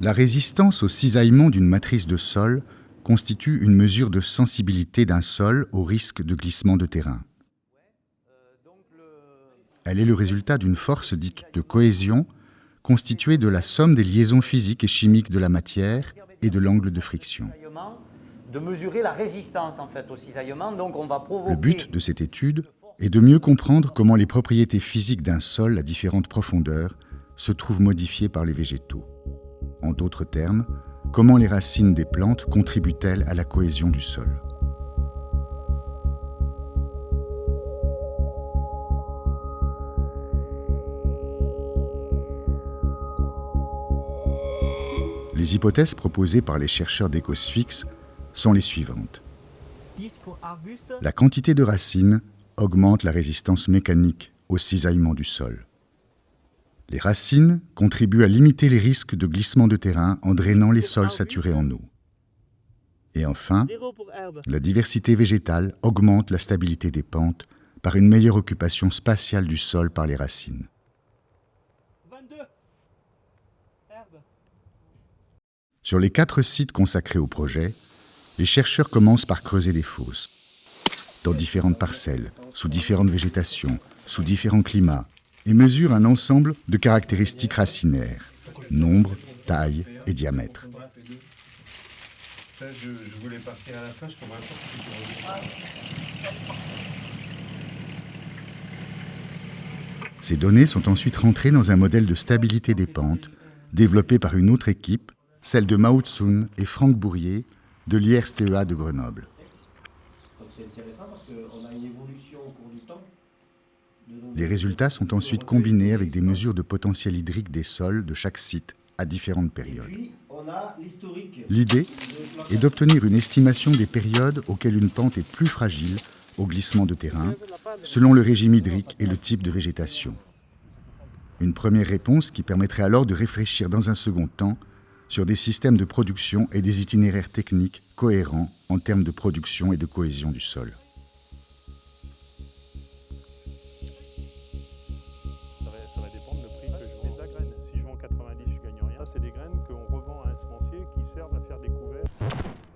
La résistance au cisaillement d'une matrice de sol constitue une mesure de sensibilité d'un sol au risque de glissement de terrain. Elle est le résultat d'une force dite de cohésion constituée de la somme des liaisons physiques et chimiques de la matière et de l'angle de friction. De mesurer la résistance en fait au cisaillement, donc on va provoquer... Le but de cette étude est de mieux comprendre comment les propriétés physiques d'un sol à différentes profondeurs se trouvent modifiées par les végétaux. En d'autres termes, comment les racines des plantes contribuent-elles à la cohésion du sol Les hypothèses proposées par les chercheurs d'Ecosfix sont les suivantes. La quantité de racines augmente la résistance mécanique au cisaillement du sol. Les racines contribuent à limiter les risques de glissement de terrain en drainant les sols saturés en eau. Et enfin, la diversité végétale augmente la stabilité des pentes par une meilleure occupation spatiale du sol par les racines. Sur les quatre sites consacrés au projet, les chercheurs commencent par creuser des fosses, dans différentes parcelles, sous différentes végétations, sous différents climats, et mesurent un ensemble de caractéristiques racinaires, nombre, taille et diamètre. Ces données sont ensuite rentrées dans un modèle de stabilité des pentes développé par une autre équipe celle de Mao Tsun et Franck Bourrier de l'IRSTEA de Grenoble. Les résultats sont ensuite combinés avec des mesures de potentiel hydrique des sols de chaque site à différentes périodes. L'idée est d'obtenir une estimation des périodes auxquelles une pente est plus fragile au glissement de terrain, selon le régime hydrique et le type de végétation. Une première réponse qui permettrait alors de réfléchir dans un second temps sur des systèmes de production et des itinéraires techniques cohérents en termes de production et de cohésion du sol. c'est des graines qu'on revend à un semencier qui servent à faire des couverts.